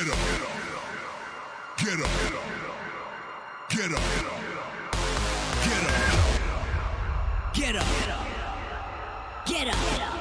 Get up. Get up. Get up. Get up. Get up. Get up. Get up. Get up.